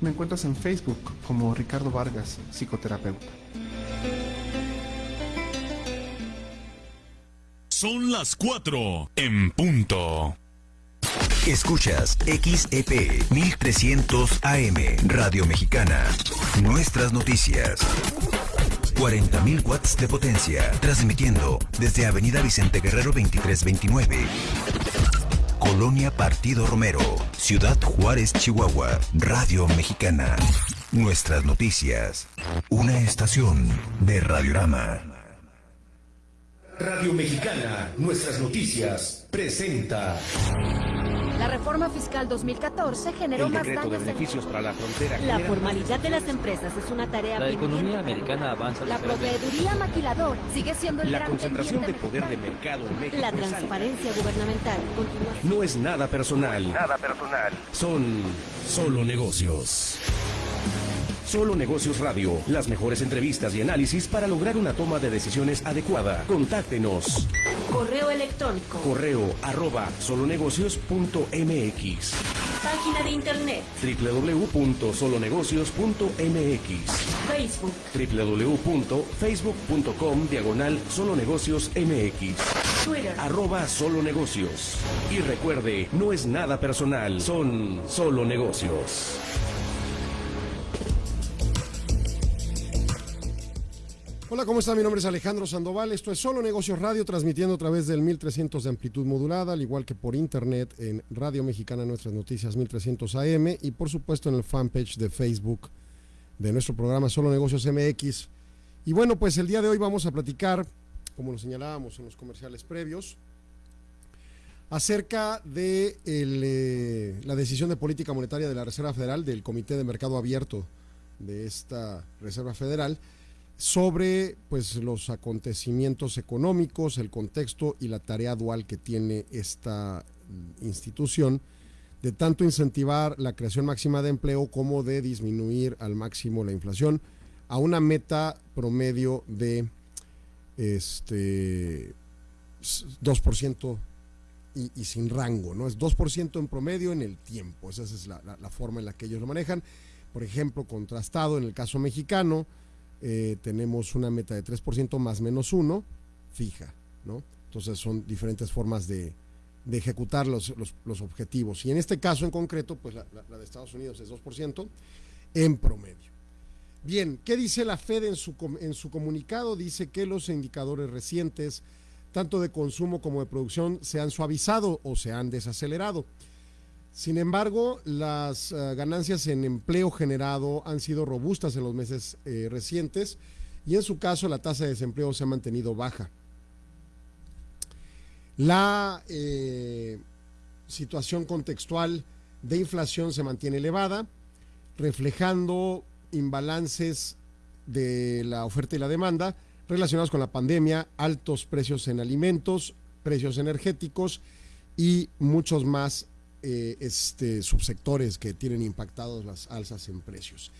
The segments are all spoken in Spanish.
Me encuentras en Facebook como Ricardo Vargas, psicoterapeuta. Son las 4 en punto. Escuchas XEP 1300 AM Radio Mexicana. Nuestras noticias. 40.000 watts de potencia, transmitiendo desde Avenida Vicente Guerrero 2329. Colonia Partido Romero, Ciudad Juárez, Chihuahua, Radio Mexicana. Nuestras noticias. Una estación de Radiorama. Radio Mexicana, nuestras noticias, presenta. La reforma fiscal 2014 generó el más daños de beneficios para la frontera. La genera formalidad de las empresas es una tarea La economía americana avanza La proveeduría maquilador sigue siendo el La gran concentración de poder de mercado en México. La transparencia gubernamental continúa. No es nada personal. Nada personal. Son solo negocios. Solo Negocios Radio. Las mejores entrevistas y análisis para lograr una toma de decisiones adecuada. Contáctenos. Correo electrónico. Correo arroba solonegocios.mx Página de internet. www.solonegocios.mx Facebook. www.facebook.com diagonal solonegocios mx Twitter. arroba solo negocios y recuerde no es nada personal son solo negocios Hola, ¿cómo está? Mi nombre es Alejandro Sandoval. Esto es Solo Negocios Radio, transmitiendo a través del 1300 de amplitud modulada, al igual que por internet en Radio Mexicana Nuestras Noticias 1300 AM y por supuesto en el fanpage de Facebook de nuestro programa Solo Negocios MX. Y bueno, pues el día de hoy vamos a platicar, como lo señalábamos en los comerciales previos, acerca de eh, la decisión de política monetaria de la Reserva Federal, del Comité de Mercado Abierto de esta Reserva Federal, sobre pues los acontecimientos económicos, el contexto y la tarea dual que tiene esta mm, institución de tanto incentivar la creación máxima de empleo como de disminuir al máximo la inflación a una meta promedio de este s- 2% y, y sin rango, ¿no? Es 2% en promedio en el tiempo, esa es la- la forma en la que ellos lo manejan. Por ejemplo, contrastado en el caso mexicano, eh, tenemos una meta de 3% más menos 1 fija, ¿no? Entonces son diferentes formas de, de ejecutar los, los- los objetivos. Y en este caso en concreto, pues la, de Estados Unidos es 2% en promedio. Bien, ¿qué dice la Fed en su, en su comunicado? Dice que los indicadores recientes, tanto de consumo como de producción, se han suavizado o se han desacelerado. Sin embargo, las eh, ganancias en empleo generado han sido robustas en los meses eh, recientes y en su caso la tasa de desempleo se ha mantenido baja. La eh, situación contextual de inflación se mantiene elevada, reflejando imbalances de la oferta y la demanda relacionados con la pandemia, altos precios en alimentos, precios energéticos y muchos más eh, este, subsectores que tienen impactados las alzas en precios.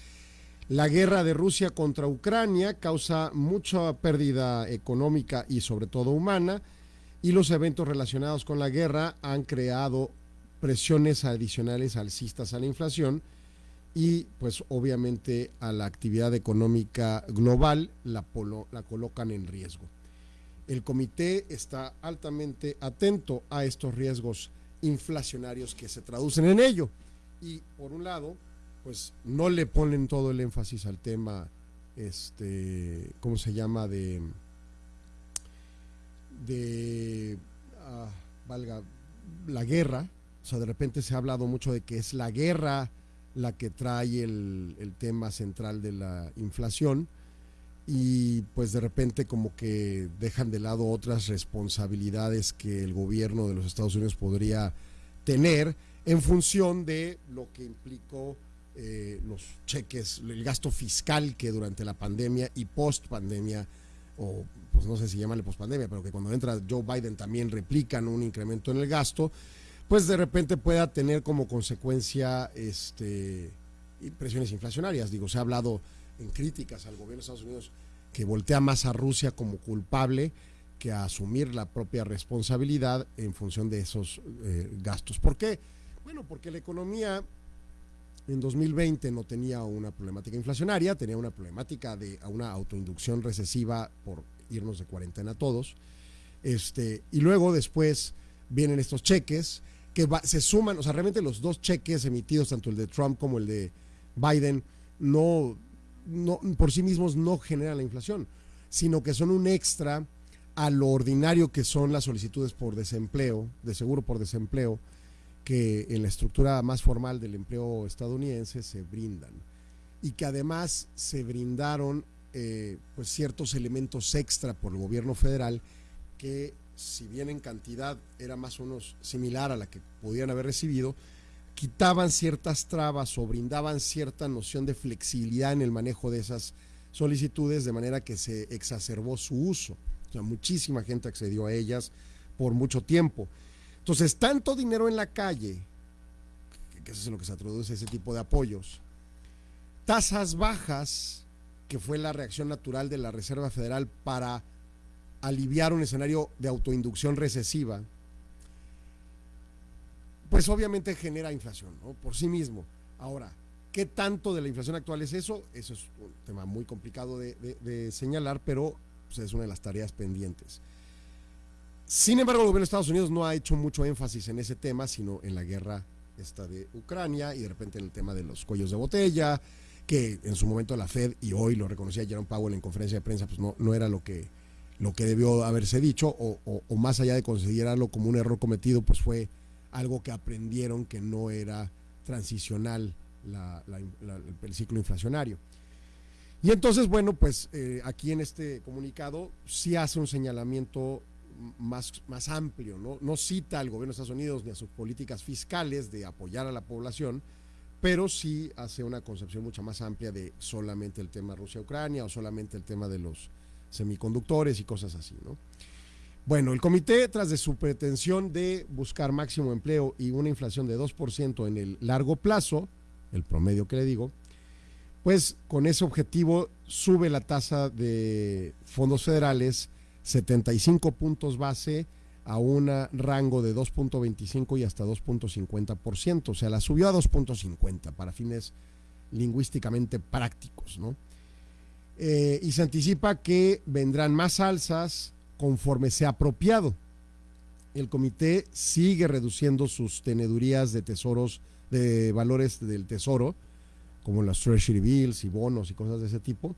La guerra de Rusia contra Ucrania causa mucha pérdida económica y sobre todo humana y los eventos relacionados con la guerra han creado presiones adicionales alcistas a la inflación y pues obviamente a la actividad económica global la, polo- la colocan en riesgo. El comité está altamente atento a estos riesgos inflacionarios que se traducen en ello. Y por un lado, pues no le ponen todo el énfasis al tema, este, ¿cómo se llama? De, de, ah, valga, la guerra. O sea, de repente se ha hablado mucho de que es la guerra la que trae el, el tema central de la inflación y pues de repente como que dejan de lado otras responsabilidades que el gobierno de los Estados Unidos podría tener en función de lo que implicó eh, los cheques, el gasto fiscal que durante la pandemia y post pandemia, o pues no sé si llamarle post pandemia, pero que cuando entra Joe Biden también replican un incremento en el gasto, pues de repente pueda tener como consecuencia este, presiones inflacionarias. Digo, se ha hablado en críticas al gobierno de Estados Unidos que voltea más a Rusia como culpable que a asumir la propia responsabilidad en función de esos eh, gastos. ¿Por qué? Bueno, porque la economía En 2020 no tenía una problemática inflacionaria, tenía una problemática de una autoinducción recesiva por irnos de cuarentena todos. Este, y luego después vienen estos cheques que se suman, o sea, realmente los dos cheques emitidos, tanto el de Trump como el de Biden, no, no por sí mismos no generan la inflación, sino que son un extra a lo ordinario que son las solicitudes por desempleo, de seguro por desempleo, que en la estructura más formal del empleo estadounidense se brindan. Y que además se brindaron eh, pues ciertos elementos extra por el gobierno federal que si bien en cantidad era más o menos similar a la que podían haber recibido, quitaban ciertas trabas o brindaban cierta noción de flexibilidad en el manejo de esas solicitudes de manera que se exacerbó su uso. O sea, muchísima gente accedió a ellas por mucho tiempo. Entonces, tanto dinero en la calle, que- eso es lo que se traduce ese tipo de apoyos, tasas bajas, que fue la reacción natural de la Reserva Federal para aliviar un escenario de autoinducción recesiva, pues obviamente genera inflación, ¿no? Por sí mismo. Ahora, ¿qué tanto de la inflación actual es eso? Eso es un tema muy complicado de, de- señalar, pero pues, es una de las tareas pendientes. Sin embargo, el gobierno de Estados Unidos no ha hecho mucho énfasis en ese tema, sino en la guerra esta de Ucrania y de repente en el tema de los cuellos de botella, que en su momento la Fed y hoy lo reconocía Jerome Powell en conferencia de prensa, pues no, no era lo que, lo que debió haberse dicho, o- o más allá de considerarlo como un error cometido, pues fue algo que aprendieron que no era transicional el ciclo inflacionario. Y entonces, bueno, pues eh, aquí en este comunicado sí hace un señalamiento más, más amplio, ¿no? No cita al gobierno de Estados Unidos ni a sus políticas fiscales de apoyar a la población, pero sí hace una concepción mucho más amplia de solamente el tema Rusia-Ucrania o solamente el tema de los semiconductores y cosas así, ¿no? Bueno, el comité, tras de su pretensión de buscar máximo empleo y una inflación de 2% en el largo plazo, el promedio que le digo, pues con ese objetivo sube la tasa de fondos federales 75 puntos base a un rango de 2.25 y hasta 2.50%, o sea, la subió a 2.50 para fines lingüísticamente prácticos, ¿no? Eh, y se anticipa que vendrán más alzas conforme sea apropiado. El comité sigue reduciendo sus tenedurías de tesoros, de valores del tesoro, como las treasury bills y bonos y cosas de ese tipo,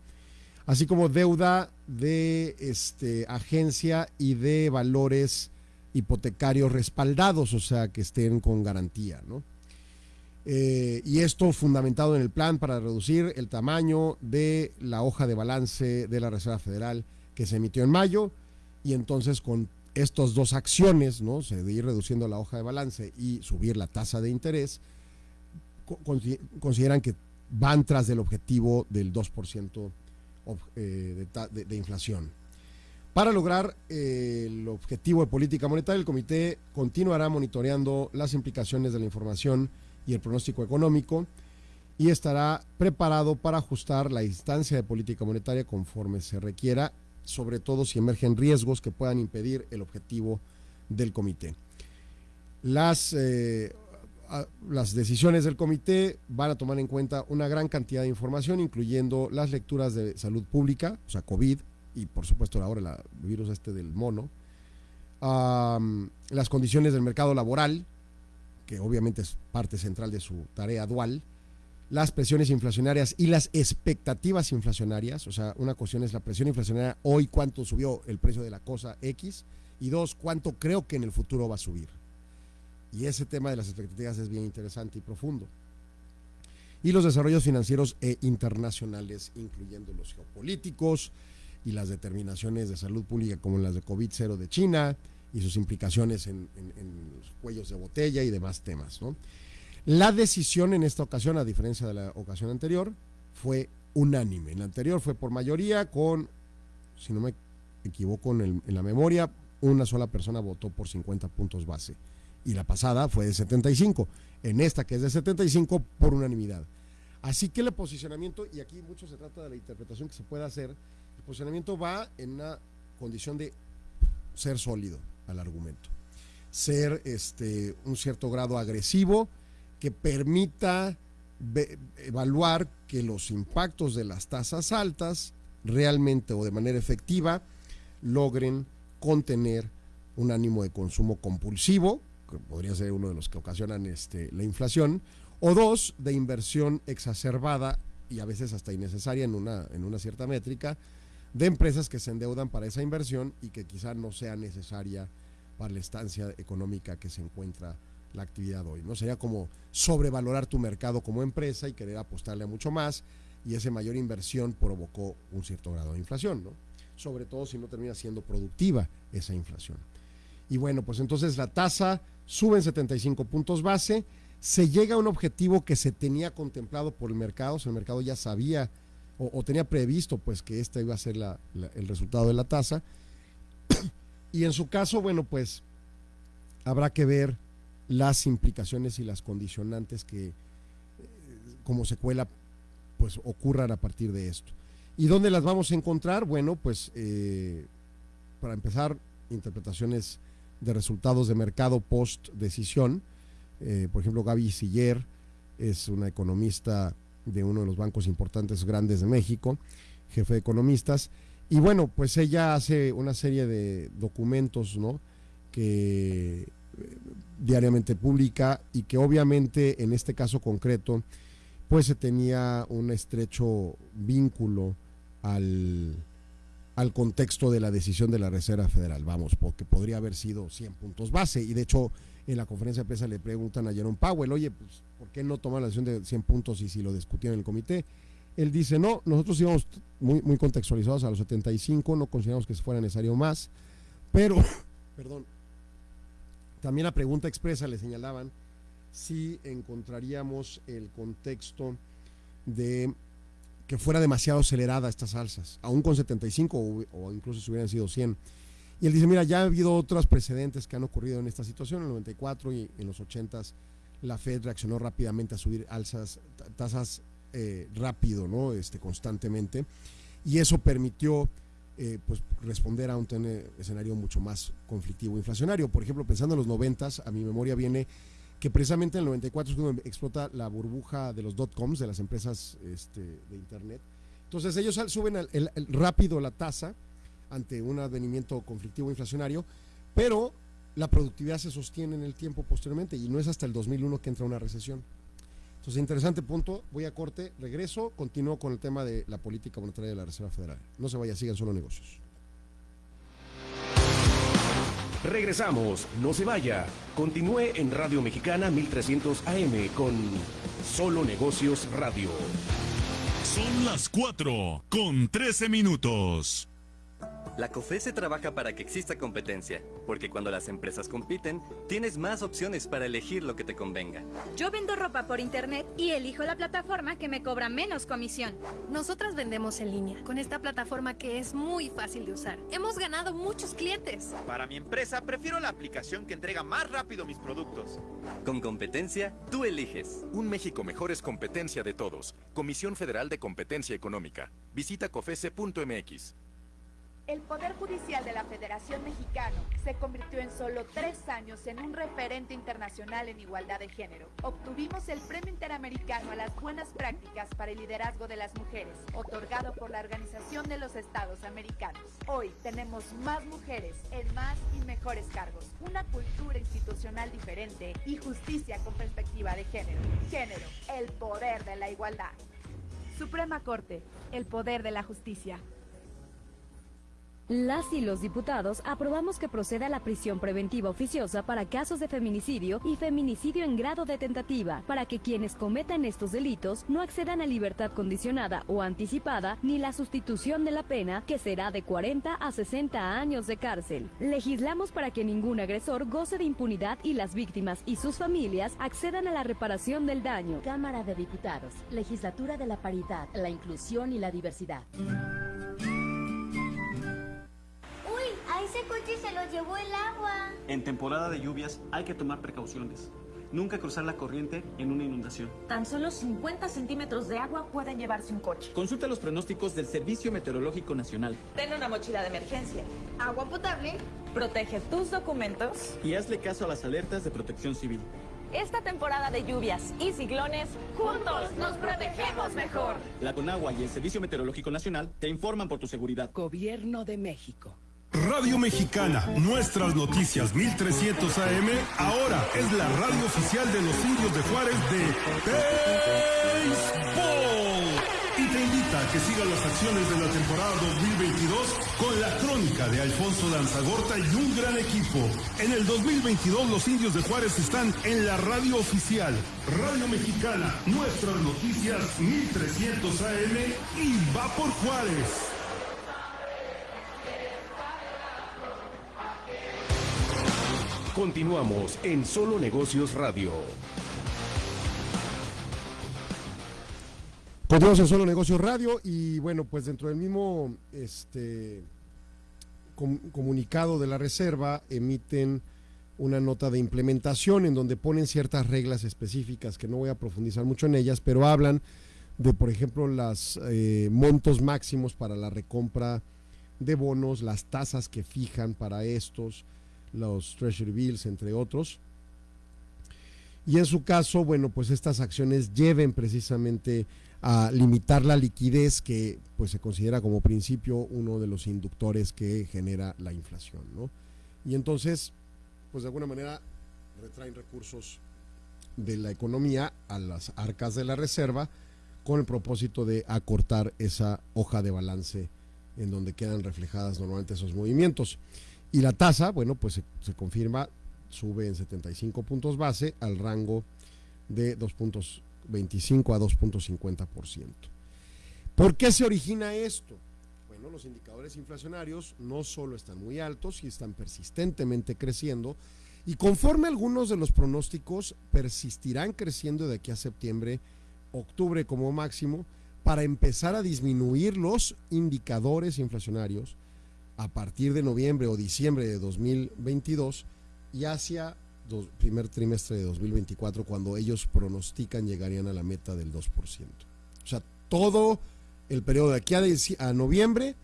así como deuda de este, agencia y de valores hipotecarios respaldados, o sea, que estén con garantía, ¿no? Eh, y esto fundamentado en el plan para reducir el tamaño de la hoja de balance de la Reserva Federal que se emitió en mayo y entonces con estas dos acciones, ¿no? Se de ir reduciendo la hoja de balance y subir la tasa de interés, co- consi- consideran que van tras del objetivo del 2% ob- eh, de- de inflación. Para lograr eh, el objetivo de política monetaria, el comité continuará monitoreando las implicaciones de la información y el pronóstico económico y estará preparado para ajustar la instancia de política monetaria conforme se requiera, sobre todo si emergen riesgos que puedan impedir el objetivo del comité. Las, eh, las decisiones del comité van a tomar en cuenta una gran cantidad de información, incluyendo las lecturas de salud pública, o sea, COVID, y por supuesto ahora el virus este del mono, las condiciones del mercado laboral, que obviamente es parte central de su tarea dual, las presiones inflacionarias y las expectativas inflacionarias, o sea, una cuestión es la presión inflacionaria hoy, cuánto subió el precio de la cosa X, y dos, cuánto creo que en el futuro va a subir. Y ese tema de las expectativas es bien interesante y profundo. Y los desarrollos financieros e internacionales, incluyendo los geopolíticos y las determinaciones de salud pública como las de COVID-0 de China y sus implicaciones en, los cuellos de botella y demás temas. ¿no? La decisión en esta ocasión, a diferencia de la ocasión anterior, fue unánime. En la anterior fue por mayoría con, si no me equivoco en, la memoria, una sola persona votó por 50 puntos base. Y la pasada fue de 75. En esta, que es de 75, por unanimidad. Así que el posicionamiento, y aquí mucho se trata de la interpretación que se puede hacer, el posicionamiento va en una condición de ser sólido al argumento, ser este, un cierto grado agresivo que permita evaluar que los impactos de las tasas altas realmente o de manera efectiva logren contener un ánimo de consumo compulsivo, que podría ser uno de los que ocasionan este, la inflación, o dos, de inversión exacerbada y a veces hasta innecesaria en una, en una cierta métrica, de empresas que se endeudan para esa inversión y que quizá no sea necesaria para la estancia económica que se encuentra la actividad hoy. ¿no? Sería como sobrevalorar tu mercado como empresa y querer apostarle a mucho más y esa mayor inversión provocó un cierto grado de inflación, ¿no? sobre todo si no termina siendo productiva esa inflación. Y bueno, pues entonces la tasa sube en 75 puntos base, se llega a un objetivo que se tenía contemplado por el mercado, o sea, el mercado ya sabía o, tenía previsto pues que este iba a ser la- el resultado de la tasa. y en su caso, bueno, pues habrá que ver las implicaciones y las condicionantes que eh, como secuela pues ocurran a partir de esto. ¿Y dónde las vamos a encontrar? Bueno, pues eh, para empezar, interpretaciones de resultados de mercado post decisión. Eh, por ejemplo, Gaby Siller es una economista de uno de los bancos importantes grandes de México, jefe de economistas. Y bueno, pues ella hace una serie de documentos, ¿no? Que diariamente publica y que obviamente en este caso concreto, pues se tenía un estrecho vínculo al, al contexto de la decisión de la Reserva Federal, vamos, porque podría haber sido 100 puntos base. Y de hecho, en la conferencia de prensa le preguntan a Jerome Powell, oye, pues, ¿por qué no tomar la decisión de 100 puntos y si lo discutieron en el comité? Él dice, no, nosotros íbamos muy, muy contextualizados a los 75, no consideramos que fuera necesario más, pero, perdón, también la pregunta expresa le señalaban si encontraríamos el contexto de que fuera demasiado acelerada estas alzas, aún con 75 o, o incluso si hubieran sido 100. Y él dice, mira, ya ha habido otros precedentes que han ocurrido en esta situación, en el 94 y en los 80 la Fed reaccionó rápidamente a subir alzas, ta- tasas eh, rápido, ¿no? Este, constantemente, y eso permitió eh, pues responder a un escenario mucho más conflictivo inflacionario. Por ejemplo, pensando en los 90, a mi memoria viene que precisamente en el 94 es cuando explota la burbuja de los dot-coms, de las empresas este, de Internet. Entonces ellos suben el- el- el rápido la tasa ante un advenimiento conflictivo inflacionario, pero la productividad se sostiene en el tiempo posteriormente y no es hasta el 2001 que entra una recesión. Entonces, interesante punto. Voy a corte, regreso, continúo con el tema de la política monetaria de la Reserva Federal. No se vaya, sigan solo negocios. Regresamos, no se vaya. Continúe en Radio Mexicana 1300 AM con Solo Negocios Radio. Son las 4 con 13 minutos. La COFESE trabaja para que exista competencia, porque cuando las empresas compiten, tienes más opciones para elegir lo que te convenga. Yo vendo ropa por internet y elijo la plataforma que me cobra menos comisión. Nosotras vendemos en línea con esta plataforma que es muy fácil de usar. Hemos ganado muchos clientes. Para mi empresa, prefiero la aplicación que entrega más rápido mis productos. Con competencia, tú eliges. Un México mejor es competencia de todos. Comisión Federal de Competencia Económica. Visita cofese.mx. El Poder Judicial de la Federación Mexicano se convirtió en solo tres años en un referente internacional en igualdad de género. Obtuvimos el Premio Interamericano a las Buenas Prácticas para el Liderazgo de las Mujeres, otorgado por la Organización de los Estados Americanos. Hoy tenemos más mujeres en más y mejores cargos, una cultura institucional diferente y justicia con perspectiva de género. Género, el poder de la igualdad. Suprema Corte, el poder de la justicia. Las y los diputados aprobamos que proceda la prisión preventiva oficiosa para casos de feminicidio y feminicidio en grado de tentativa, para que quienes cometan estos delitos no accedan a libertad condicionada o anticipada ni la sustitución de la pena, que será de 40 a 60 años de cárcel. Legislamos para que ningún agresor goce de impunidad y las víctimas y sus familias accedan a la reparación del daño. Cámara de Diputados, Legislatura de la Paridad, la Inclusión y la Diversidad. Llevó el agua. En temporada de lluvias hay que tomar precauciones. Nunca cruzar la corriente en una inundación. Tan solo 50 centímetros de agua pueden llevarse un coche. Consulta los pronósticos del Servicio Meteorológico Nacional Ten una mochila de emergencia. Agua potable. Protege tus documentos. y hazle caso a las alertas de protección civil. Esta temporada de lluvias y ciclones, juntos nos protegemos mejor. La Conagua y el Servicio Meteorológico Nacional te informan por tu seguridad. Gobierno de México. Radio Mexicana, nuestras noticias 1300 AM, ahora es la radio oficial de los indios de Juárez de Béisbol. Y te invita a que siga las acciones de la temporada 2022 con la crónica de Alfonso Lanzagorta y un gran equipo. En el 2022 los indios de Juárez están en la radio oficial. Radio Mexicana, nuestras noticias 1300 AM y va por Juárez. Continuamos en Solo Negocios Radio. Continuamos en Solo Negocios Radio y bueno, pues dentro del mismo este, com- comunicado de la Reserva emiten una nota de implementación en donde ponen ciertas reglas específicas que no voy a profundizar mucho en ellas, pero hablan de, por ejemplo, los montos máximos para la recompra de bonos, las tasas que fijan para estos, los Treasury Bills, entre otros. Y en su caso, bueno, pues estas acciones lleven precisamente a limitar la liquidez que pues se considera como principio uno de los inductores que genera la inflación, ¿no? Y entonces, pues de alguna manera retraen recursos de la economía a las arcas de la reserva con el propósito de acortar esa hoja de balance en donde quedan reflejadas normalmente esos movimientos. Y la tasa, bueno, pues se, confirma, sube en 75 puntos base al rango de 2.25 a 2.50%. ¿Por qué se origina esto? Bueno, los indicadores inflacionarios no solo están muy altos y están persistentemente creciendo, y conforme algunos de los pronósticos persistirán creciendo de aquí a septiembre, octubre como máximo, para empezar a disminuir los indicadores inflacionarios a partir de noviembre o diciembre de 2022 y hacia dos, primer trimestre de 2024 cuando ellos pronostican llegarían a la meta del 2%. O sea, todo el periodo de aquí a, noviembre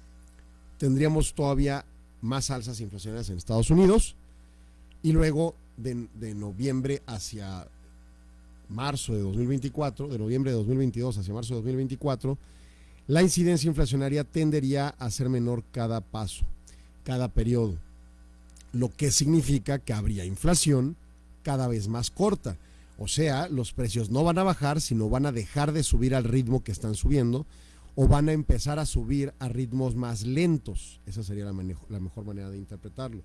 tendríamos todavía más alzas inflacionarias en Estados Unidos y luego de noviembre hacia marzo de 2024, de noviembre de 2022 hacia marzo de 2024, la incidencia inflacionaria tendería a ser menor cada paso, cada periodo, lo que significa que habría inflación cada vez más corta. O sea, los precios no van a bajar, sino van a dejar de subir al ritmo que están subiendo o van a empezar a subir a ritmos más lentos. Esa sería la, mejor manera de interpretarlo.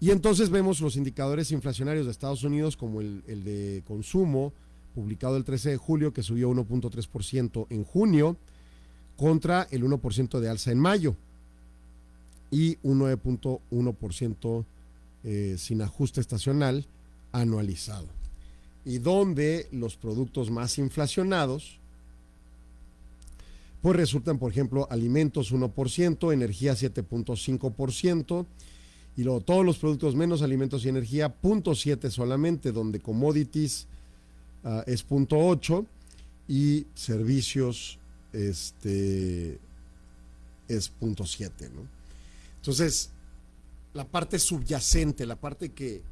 Y entonces vemos los indicadores inflacionarios de Estados Unidos como el, el de consumo, publicado el 13 de julio, que subió 1.3% en junio, contra el 1% de alza en mayo y un 9.1% eh, sin ajuste estacional anualizado. Y donde los productos más inflacionados, pues resultan, por ejemplo, alimentos 1%, energía 7.5%, y luego todos los productos menos alimentos y energía, 0.7 solamente, donde commodities ah, es 0.8 y servicios este, es 0.7, ¿no? Entonces, la parte subyacente, la parte que,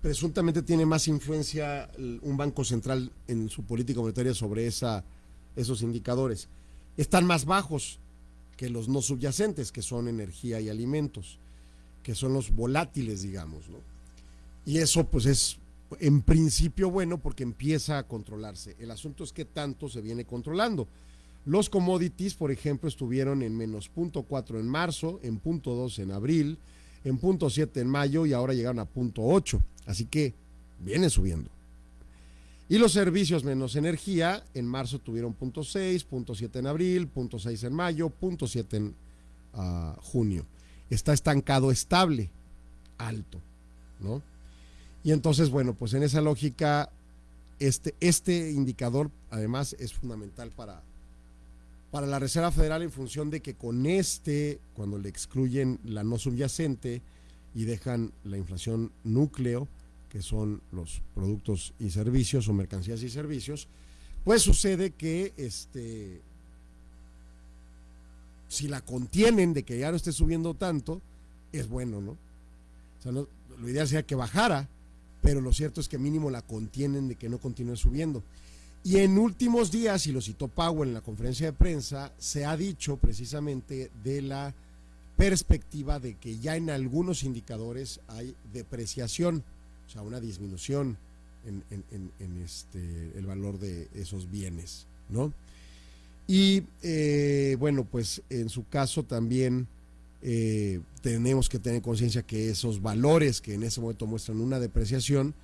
presuntamente tiene más influencia un banco central en su política monetaria sobre esa, esos indicadores, están más bajos que los no subyacentes, que son energía y alimentos, que son los volátiles, digamos, ¿no? Y eso pues es en principio bueno porque empieza a controlarse. El asunto es que tanto se viene controlando. Los commodities, por ejemplo, estuvieron en menos 0.4 en marzo, en 0.2 en abril, en 0.7 en mayo y ahora llegaron a 0.8. Así que viene subiendo. Y los servicios menos energía, en marzo tuvieron 0.6, 0.7 en abril, 0.6 en mayo, 0.7 en ah, junio. Está estancado estable, alto, ¿no? Y entonces, bueno, pues en esa lógica, este, este indicador además es fundamental para, para la Reserva Federal en función de que con este, cuando le excluyen la no subyacente y dejan la inflación núcleo, que son los productos y servicios o mercancías y servicios, pues sucede que este, si la contienen de que ya no esté subiendo tanto, es bueno, ¿no? O sea, no- lo ideal sería que bajara, pero lo cierto es que mínimo la contienen de que no continúe subiendo. Y en últimos días, y lo citó Powell en la conferencia de prensa, se ha dicho precisamente de la perspectiva de que ya en algunos indicadores hay depreciación, o sea, una disminución en, este, el valor de esos bienes, ¿no? Y eh, bueno, pues en su caso también eh, tenemos que tener conciencia que esos valores que en ese momento muestran una depreciación,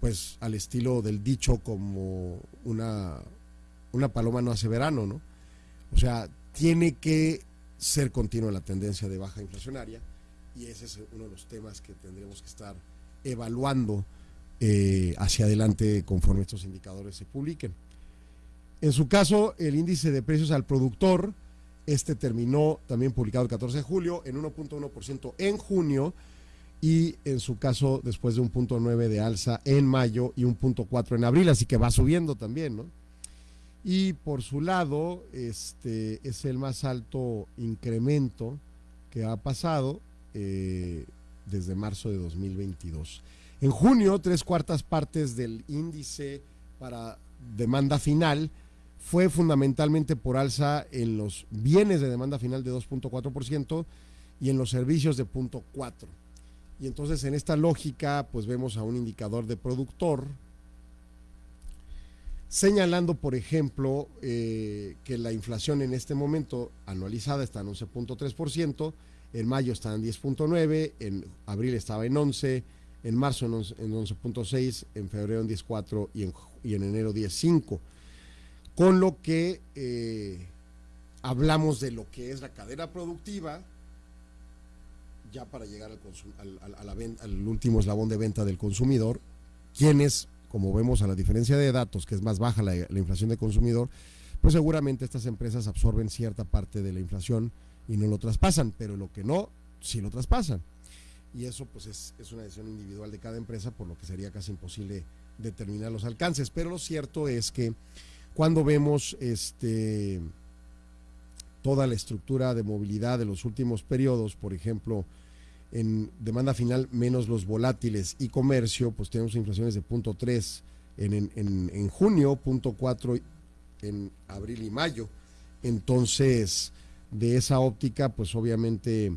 pues al estilo del dicho como una, una paloma no hace verano, ¿no? O sea, tiene que ser continua la tendencia de baja inflacionaria y ese es uno de los temas que tendremos que estar evaluando eh, hacia adelante conforme estos indicadores se publiquen. En su caso, el índice de precios al productor, este terminó también publicado el 14 de julio en 1.1% en junio y en su caso después de un punto nueve de alza en mayo y un punto cuatro en abril, así que va subiendo también, ¿no? Y por su lado, este es el más alto incremento que ha pasado eh, desde marzo de 2022. En junio, tres cuartas partes del índice para demanda final fue fundamentalmente por alza en los bienes de demanda final de 2.4% y en los servicios de 0.4%. Y entonces en esta lógica, pues vemos a un indicador de productor señalando, por ejemplo, eh, que la inflación en este momento anualizada está en 11.3%, en mayo está en 10.9%, en abril estaba en 11%, en marzo en 11 en 11.6%, en febrero en 10.4% y en, y en enero 10.5%. Con lo que eh, hablamos de lo que es la cadena productiva, ya para llegar al, al, al- último eslabón de venta del consumidor, quienes, como vemos a la diferencia de datos, que es más baja la, la inflación de consumidor, pues seguramente estas empresas absorben cierta parte de la inflación y no lo traspasan, pero lo que no, sí lo traspasan. Y eso pues es, es una decisión individual de cada empresa, por lo que sería casi imposible determinar los alcances. Pero lo cierto es que cuando vemos este toda la estructura de movilidad de los últimos periodos, por ejemplo, en demanda final menos los volátiles y comercio, pues tenemos inflaciones de 0.3 en, en, en, en junio, 0.4 en abril y mayo. Entonces, de esa óptica, pues obviamente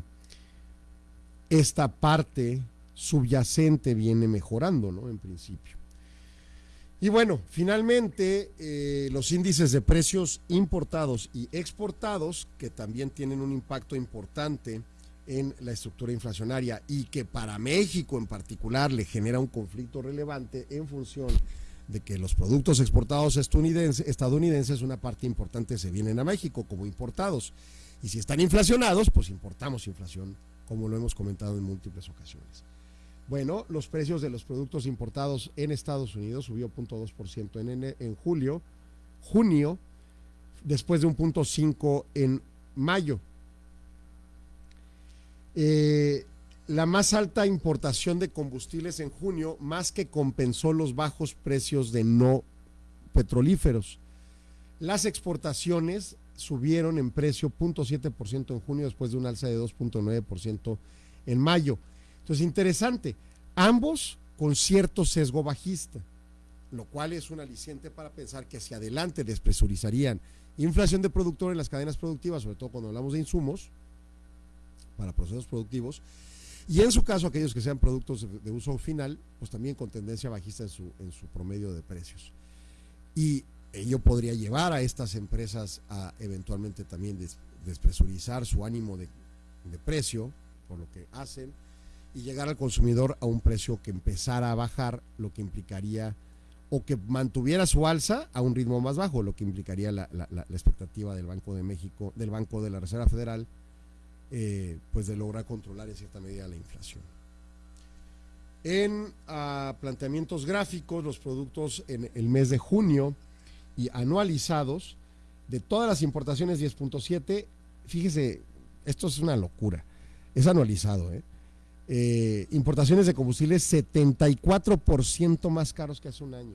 esta parte subyacente viene mejorando, ¿no? En principio. Y bueno, finalmente eh, los índices de precios importados y exportados, que también tienen un impacto importante en la estructura inflacionaria y que para México en particular le genera un conflicto relevante en función de que los productos exportados estadounidenses, estadounidenses una parte importante se vienen a México como importados. Y si están inflacionados, pues importamos inflación, como lo hemos comentado en múltiples ocasiones. Bueno, los precios de los productos importados en Estados Unidos subió 0.2% en, ene- en julio, junio, después de un 0.5 en mayo. Eh, la más alta importación de combustibles en junio, más que compensó los bajos precios de no petrolíferos. Las exportaciones subieron en precio 0.7% en junio después de un alza de 2.9% en mayo. Entonces, interesante, ambos con cierto sesgo bajista, lo cual es un aliciente para pensar que hacia adelante despresurizarían inflación de productor en las cadenas productivas, sobre todo cuando hablamos de insumos para procesos productivos, y en su caso aquellos que sean productos de, uso final, pues también con tendencia bajista en su, en su promedio de precios. Y ello podría llevar a estas empresas a eventualmente también des- despresurizar su ánimo de, de precio por lo que hacen y llegar al consumidor a un precio que empezara a bajar, lo que implicaría o que mantuviera su alza a un ritmo más bajo, lo que implicaría la, la- la- expectativa del Banco de México, del Banco de la Reserva Federal, eh, pues de lograr controlar en cierta medida la inflación. En ah, planteamientos gráficos, los productos en el mes de junio y anualizados, de todas las importaciones 10.7, fíjese, esto es una locura, es anualizado, ¿eh? Eh, importaciones de combustibles 74% más caros que hace un año.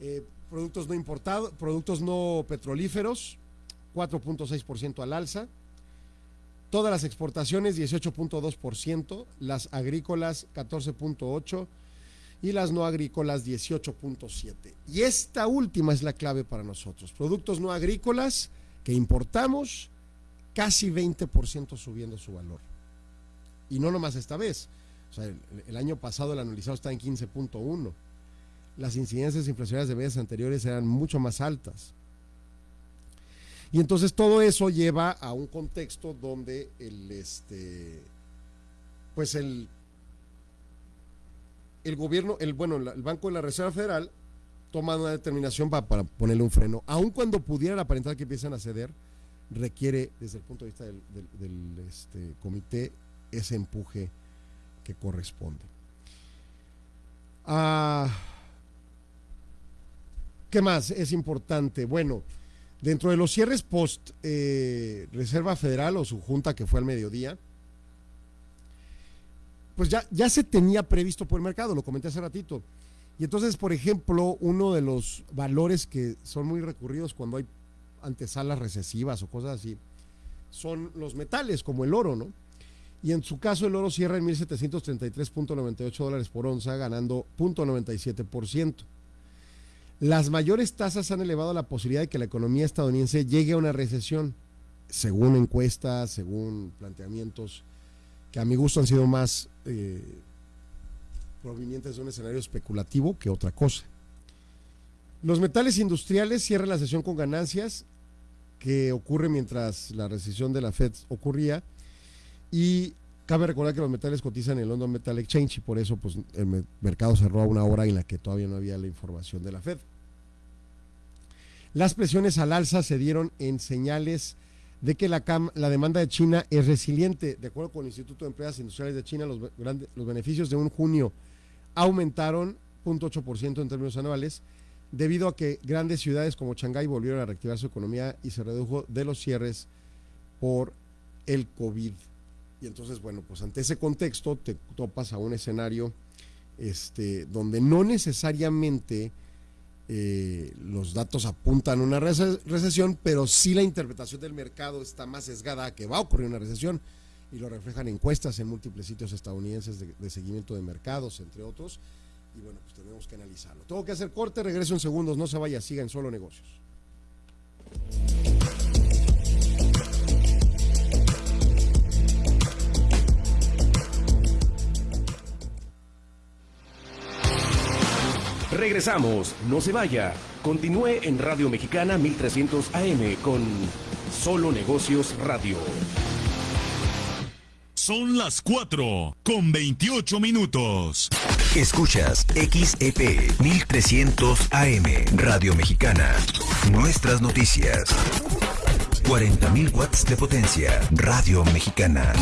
Eh, productos no importados, productos no petrolíferos, 4.6% al alza. todas las exportaciones 18.2%, las agrícolas 14.8% y las no agrícolas 18.7%. Y esta última es la clave para nosotros. Productos no agrícolas que importamos, casi 20% subiendo su valor. Y no nomás esta vez. O sea, el, año pasado el anualizado está en 15.1. Las incidencias inflacionarias de meses anteriores eran mucho más altas. Y entonces todo eso lleva a un contexto donde el este pues el el gobierno, el bueno, el Banco de la Reserva Federal toma una determinación para, para ponerle un freno, aun cuando pudieran aparentar que empiezan a ceder, requiere desde el punto de vista del, este, comité ese empuje que corresponde. Ah, ¿Qué más es importante? Bueno, dentro de los cierres post eh, Reserva Federal o su junta que fue al mediodía, pues ya, ya se tenía previsto por el mercado, lo comenté hace ratito. Y entonces, por ejemplo, uno de los valores que son muy recurridos cuando hay antesalas recesivas o cosas así, son los metales, como el oro, ¿no? Y en su caso, el oro cierra en 1.733.98 dólares por onza, ganando 0.97%. Las mayores tasas han elevado la posibilidad de que la economía estadounidense llegue a una recesión, según encuestas, según planteamientos que a mi gusto han sido más eh, provenientes de un escenario especulativo que otra cosa. Los metales industriales cierran la sesión con ganancias, que ocurre mientras la recesión de la Fed ocurría, y cabe recordar que los metales cotizan en el London Metal Exchange y por eso pues, el mercado cerró a una hora en la que todavía no había la información de la Fed. Las presiones al alza se dieron en señales de que la, la, demanda de China es resiliente. De acuerdo con el Instituto de Empresas Industriales de China, los, grandes, los beneficios de un junio aumentaron 0.8% en términos anuales, debido a que grandes ciudades como Shanghái volvieron a reactivar su economía y se redujo de los cierres por el COVID. Y entonces, bueno, pues ante ese contexto te topas a un escenario este, donde no necesariamente eh, los datos apuntan a una recesión, pero sí la interpretación del mercado está más sesgada a que va a ocurrir una recesión y lo reflejan encuestas en múltiples sitios estadounidenses de, de seguimiento de mercados, entre otros. Y bueno, pues tenemos que analizarlo. Tengo que hacer corte, regreso en segundos, no se vaya, siga en solo negocios. Regresamos, no se vaya. Continúe en Radio Mexicana 1300 AM con Solo Negocios Radio. Son las 4 con 28 minutos. Escuchas XEP 1300 AM Radio Mexicana. Nuestras noticias. 40.000 watts de potencia. Radio Mexicana.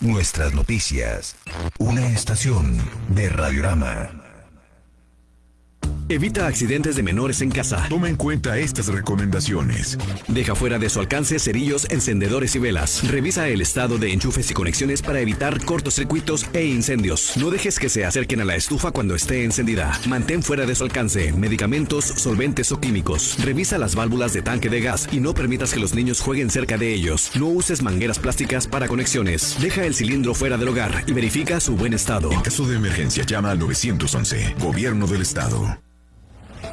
Nuestras noticias. Una estación de Radiorama. Evita accidentes de menores en casa. Toma en cuenta estas recomendaciones. Deja fuera de su alcance cerillos, encendedores y velas. Revisa el estado de enchufes y conexiones para evitar cortocircuitos e incendios. No dejes que se acerquen a la estufa cuando esté encendida. Mantén fuera de su alcance medicamentos, solventes o químicos. Revisa las válvulas de tanque de gas y no permitas que los niños jueguen cerca de ellos. No uses mangueras plásticas para conexiones. Deja el cilindro fuera del hogar y verifica su buen estado. En caso de emergencia, llama al 911. Gobierno del Estado.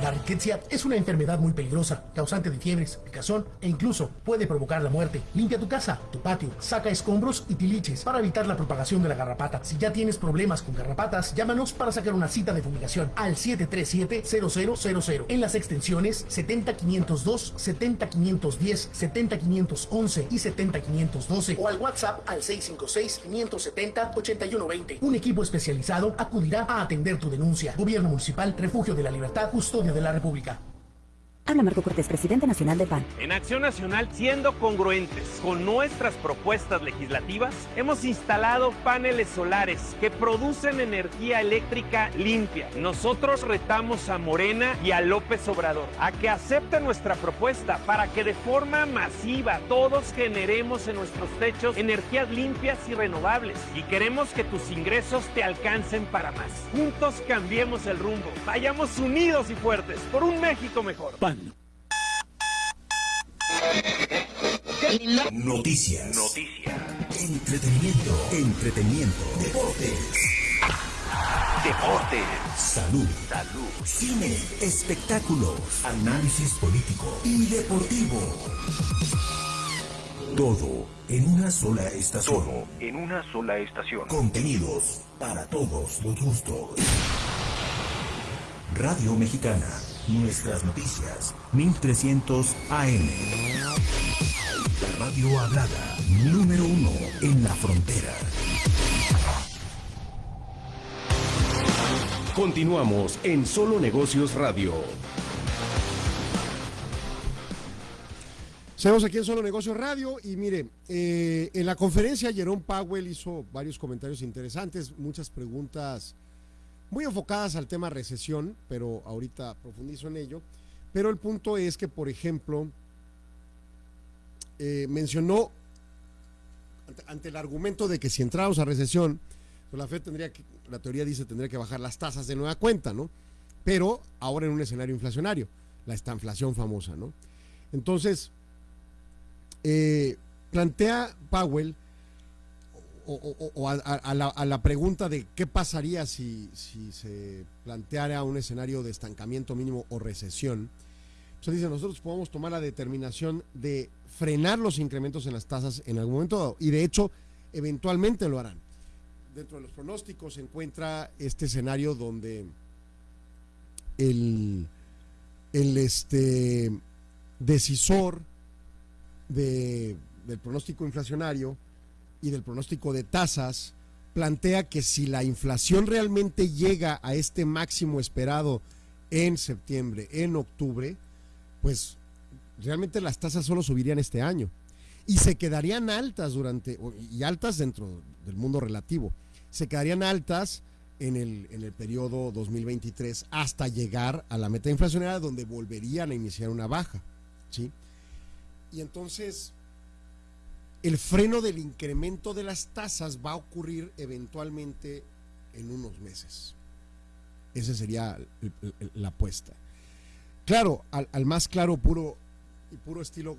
La riqueza es una enfermedad muy peligrosa, causante de fiebres, picazón e incluso puede provocar la muerte. Limpia tu casa, tu patio, saca escombros y tiliches para evitar la propagación de la garrapata. Si ya tienes problemas con garrapatas, llámanos para sacar una cita de fumigación al 737-0000 en las extensiones 70502, 70510, 70511 y 70512 o al WhatsApp al 656-570-8120. Un equipo especializado acudirá a atender tu denuncia. Gobierno Municipal, Refugio de la Libertad, De la República. Habla Marco Cortés, presidente nacional de PAN. En Acción Nacional, siendo congruentes con nuestras propuestas legislativas, hemos instalado paneles solares que producen energía eléctrica limpia. Nosotros retamos a Morena y a López Obrador a que acepten nuestra propuesta para que de forma masiva todos generemos en nuestros techos energías limpias y renovables. Y queremos que tus ingresos te alcancen para más. Juntos cambiemos el rumbo. Vayamos unidos y fuertes por un México mejor. Noticias. Noticias. Entretenimiento. Entretenimiento. Deportes. Deportes. Salud. Salud. Cine. Espectáculos. Análisis político y deportivo. Todo en una sola estación. Todo en una sola estación. Contenidos para todos los gustos. Radio Mexicana. Nuestras noticias. 1300 AM. La radio hablada. Número uno en la frontera. Continuamos en Solo Negocios Radio. Seguimos aquí en Solo Negocios Radio y mire, eh, en la conferencia Jerome Powell hizo varios comentarios interesantes, muchas preguntas muy enfocadas al tema recesión, pero ahorita profundizo en ello. Pero el punto es que, por ejemplo, eh, mencionó ante, el argumento de que si entramos a recesión, pues la Fed tendría que, la teoría dice, tendría que bajar las tasas de nueva cuenta, ¿no? Pero ahora en un escenario inflacionario, la estanflación famosa, ¿no? Entonces, eh, plantea Powell o, a, la, a la pregunta de qué pasaría si, se planteara un escenario de estancamiento mínimo o recesión. Entonces dice, nosotros podemos tomar la determinación de frenar los incrementos en las tasas en algún momento dado, y de hecho eventualmente lo harán. Dentro de los pronósticos se encuentra este escenario donde el, el este, decisor de- del pronóstico inflacionario y del pronóstico de tasas plantea que si la inflación realmente llega a este máximo esperado en septiembre, en octubre, pues realmente las tasas solo subirían este año y se quedarían altas durante, y altas dentro del mundo relativo, se quedarían altas en el, en el periodo 2023 hasta llegar a la meta inflacionaria donde volverían a iniciar una baja, ¿sí? Y entonces el freno del incremento de las tasas va a ocurrir eventualmente en unos meses. Esa sería la apuesta. Claro, al, al más claro puro y puro estilo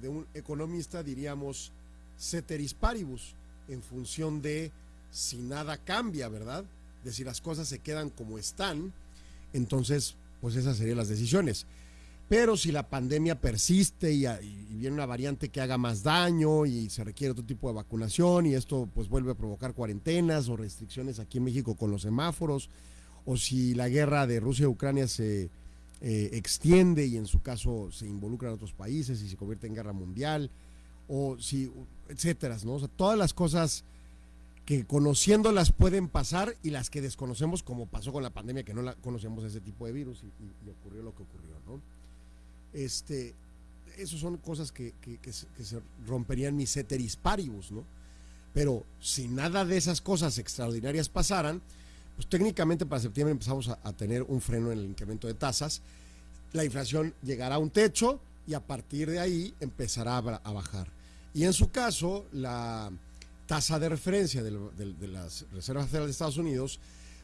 de un economista diríamos ceteris paribus, en función de si nada cambia, ¿verdad? De si las cosas se quedan como están, entonces, pues esas serían las decisiones. Pero si la pandemia persiste y, viene una variante que haga más daño y se requiere otro tipo de vacunación y esto pues vuelve a provocar cuarentenas o restricciones aquí en México con los semáforos, o si la guerra de Rusia y Ucrania se eh, extiende y en su caso se involucran otros países y se convierte en guerra mundial, o si, etcétera, ¿no? O sea, todas las cosas que conociéndolas pueden pasar y las que desconocemos, como pasó con la pandemia, que no la conocemos ese tipo de virus y ocurrió lo que ocurrió, ¿no? Este, son cosas que, que- se, romperían mis ceteris paribus, ¿no? Pero si nada de esas cosas extraordinarias pasaran, pues técnicamente para septiembre empezamos a, tener un freno en el incremento de tasas, la inflación llegará a un techo y a partir de ahí empezará a, ba- a bajar. Y en su caso, la tasa de referencia de, las Reservas Federales de Estados Unidos,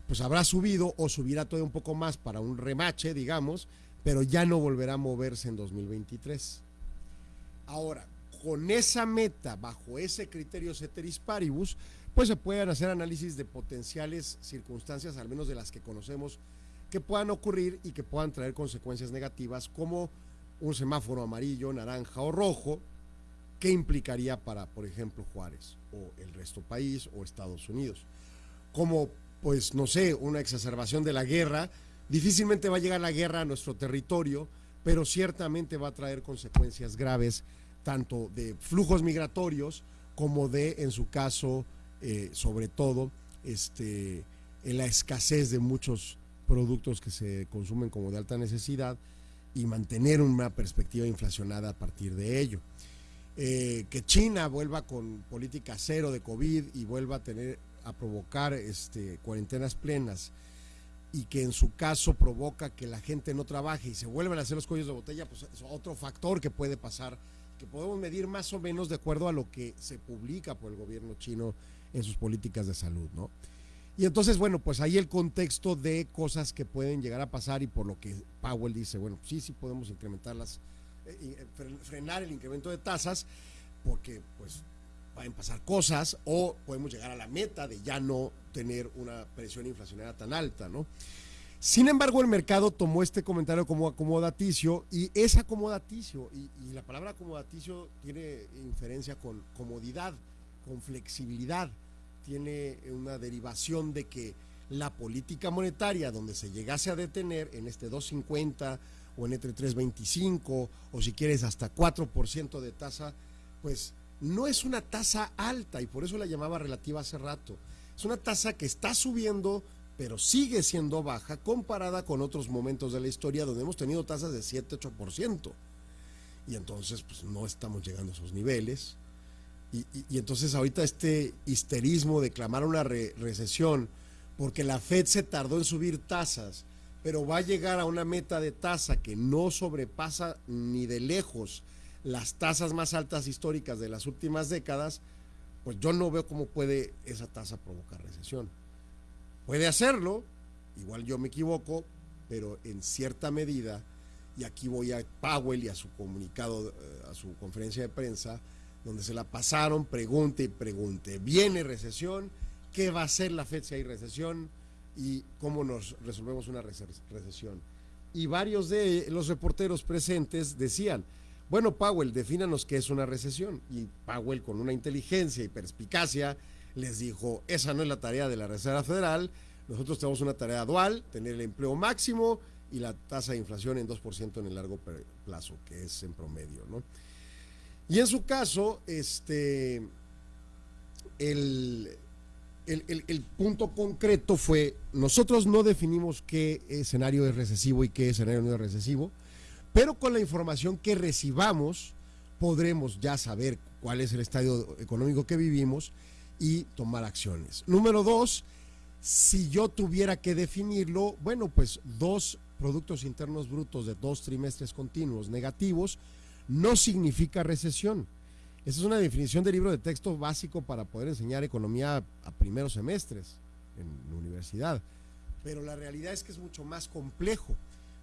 pues habrá subido o subirá todavía un poco más para un remache, digamos, pero ya no volverá a moverse en 2023. Ahora, con esa meta, bajo ese criterio ceteris paribus, pues se pueden hacer análisis de potenciales circunstancias, al menos de las que conocemos, que puedan ocurrir y que puedan traer consecuencias negativas, como un semáforo amarillo, naranja o rojo, que implicaría para, por ejemplo, Juárez o el resto país o Estados Unidos. Como, pues, no sé, una exacerbación de la guerra, difícilmente va a llegar la guerra a nuestro territorio, pero ciertamente va a traer consecuencias graves, tanto de flujos migratorios como de, en su caso, eh, sobre todo, este, en la escasez de muchos productos que se consumen como de alta necesidad y mantener una perspectiva inflacionada a partir de ello. Eh, que China vuelva con política cero de COVID y vuelva a tener a provocar este, cuarentenas plenas y que en su caso provoca que la gente no trabaje y se vuelvan a hacer los cuellos de botella, pues es otro factor que puede pasar, que podemos medir más o menos de acuerdo a lo que se publica por el gobierno chino en sus políticas de salud, ¿no? Y entonces, bueno, pues ahí el contexto de cosas que pueden llegar a pasar y por lo que Powell dice, bueno, sí, sí podemos incrementarlas, eh, eh, fre- frenar el incremento de tasas, porque pues pueden pasar cosas o podemos llegar a la meta de ya no tener una presión inflacionaria tan alta, ¿no? Sin embargo, el mercado tomó este comentario como acomodaticio y es acomodaticio, y, la palabra acomodaticio tiene inferencia con comodidad, con flexibilidad, tiene una derivación de que la política monetaria, donde se llegase a detener en este 250 o en entre 325 o si quieres hasta 4% de tasa, pues no es una tasa alta y por eso la llamaba relativa hace rato. Es una tasa que está subiendo, pero sigue siendo baja comparada con otros momentos de la historia donde hemos tenido tasas de 7-8%. Y entonces, pues no estamos llegando a esos niveles. Y, entonces ahorita este histerismo de clamar una re- recesión, porque la Fed se tardó en subir tasas, pero va a llegar a una meta de tasa que no sobrepasa ni de lejos las tasas más altas históricas de las últimas décadas, pues yo no veo cómo puede esa tasa provocar recesión. Puede hacerlo, igual yo me equivoco, pero en cierta medida, y aquí voy a Powell y a su comunicado, eh, a su conferencia de prensa, donde se la pasaron, pregunte y pregunte, ¿viene recesión? ¿Qué va a hacer la Fed si hay recesión? ¿Y cómo nos resolvemos una rece- recesión? Y varios de los reporteros presentes decían, bueno, Powell, defínanos qué es una recesión. Y Powell, con una inteligencia y perspicacia, les dijo, esa no es la tarea de la Reserva Federal, nosotros tenemos una tarea dual, tener el empleo máximo y la tasa de inflación en 2% en el largo plazo, que es en promedio, ¿no? Y en su caso, este, el punto concreto fue, nosotros no definimos qué escenario es recesivo y qué escenario no es recesivo, pero con la información que recibamos podremos ya saber cuál es el estadio económico que vivimos y tomar acciones. Número dos, si yo tuviera que definirlo, bueno, pues dos productos internos brutos de dos trimestres continuos negativos no significa recesión. Esa es una definición de libro de texto básico para poder enseñar economía a primeros semestres en la universidad. Pero la realidad es que es mucho más complejo.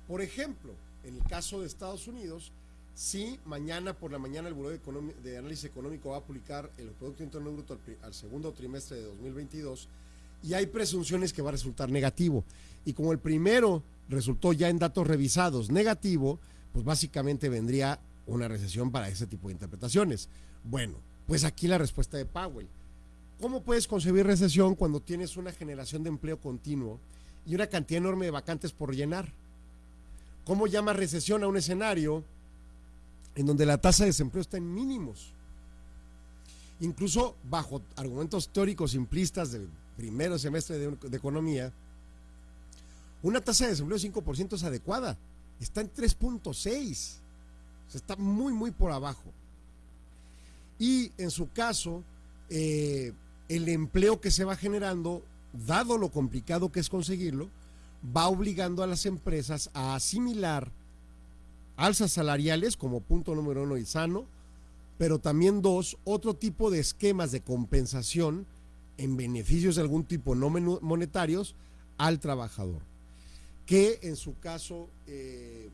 Por ejemplo, en el caso de Estados Unidos, si mañana por la mañana el Buró de, Análisis Económico va a publicar el Producto Interno Bruto al segundo trimestre de 2022 y hay presunciones que va a resultar negativo. Y como el primero resultó ya en datos revisados negativo, pues básicamente vendría una recesión para ese tipo de interpretaciones. Bueno, pues aquí la respuesta de Powell. ¿Cómo puedes concebir recesión cuando tienes una generación de empleo continuo y una cantidad enorme de vacantes por llenar? ¿Cómo llamas recesión a un escenario en donde la tasa de desempleo está en mínimos? Incluso bajo argumentos teóricos simplistas del primero semestre de, economía, una tasa de desempleo de 5% es adecuada. Está en 3.6. O está muy, muy por abajo. Y en su caso, eh, el empleo que se va generando, dado lo complicado que es conseguirlo, va obligando a las empresas a asimilar alzas salariales como punto número uno y sano, pero también dos, otro tipo de esquemas de compensación en beneficios de algún tipo no monetarios al trabajador, que en su caso eh,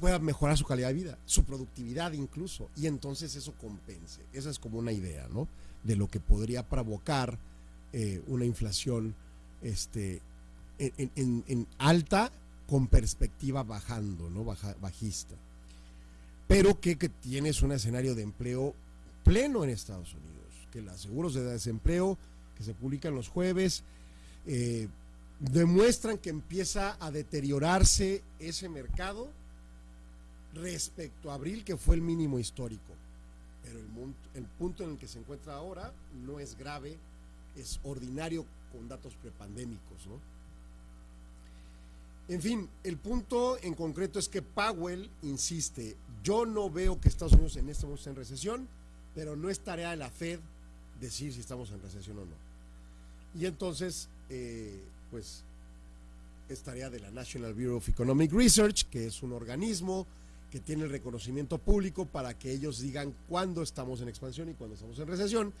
pueda mejorar su calidad de vida, su productividad incluso, y entonces eso compense. Esa es como una idea, ¿no? De lo que podría provocar eh, una inflación este, en, alta con perspectiva bajando, ¿no? Bajista. Pero que, tienes un escenario de empleo pleno en Estados Unidos, que los seguros de desempleo que se publican los jueves eh, demuestran que empieza a deteriorarse ese mercado respecto a abril, que fue el mínimo histórico. Pero el punto en el que se encuentra ahora no es grave, es ordinario con datos prepandémicos, ¿no? En fin, el punto en concreto es que Powell insiste, yo no veo que Estados Unidos en este momento esté en recesión, pero no es tarea de la Fed decir si estamos en recesión o no. Y entonces, eh, pues, es tarea de la National Bureau of Economic Research, que es un organismo que tiene el reconocimiento público para que ellos digan cuándo estamos en expansión y cuándo estamos en recesión.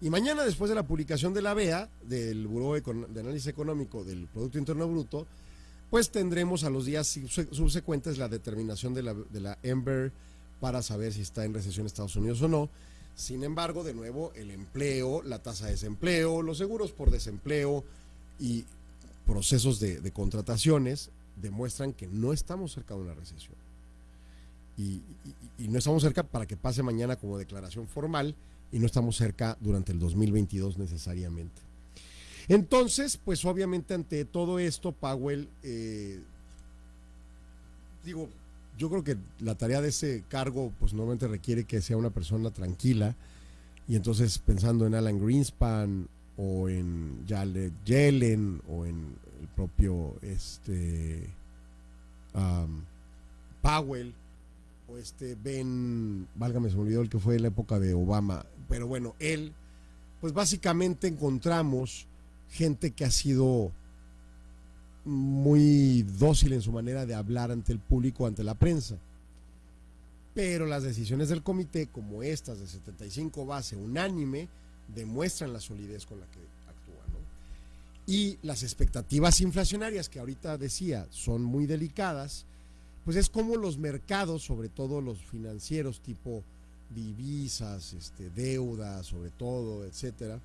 Y mañana, después de la publicación de la BEA, del Buró de Análisis Económico del Producto Interno Bruto, pues tendremos a los días subse- subsecuentes la determinación de la, Ember para saber si está en recesión Estados Unidos o no. Sin embargo, de nuevo, el empleo, la tasa de desempleo, los seguros por desempleo y procesos de, contrataciones demuestran que no estamos cerca de una recesión. Y, no estamos cerca para que pase mañana como declaración formal y no estamos cerca durante el 2022 necesariamente. Entonces, pues obviamente ante todo esto, Powell, eh, digo, yo creo que la tarea de ese cargo, pues normalmente requiere que sea una persona tranquila. Y entonces pensando en Alan Greenspan o en Jared Yellen o en el propio este Powell o este Ben, válgame se me olvidó el que fue en la época de Obama, pero bueno, él, pues básicamente encontramos gente que ha sido muy dócil en su manera de hablar ante el público, ante la prensa. Pero las decisiones del comité, como estas de 75 base unánime, demuestran la solidez con la que actúa. ¿no? Y las expectativas inflacionarias, que ahorita decía, son muy delicadas, pues es como los mercados, sobre todo los financieros tipo divisas, este, deuda, sobre todo, etcétera,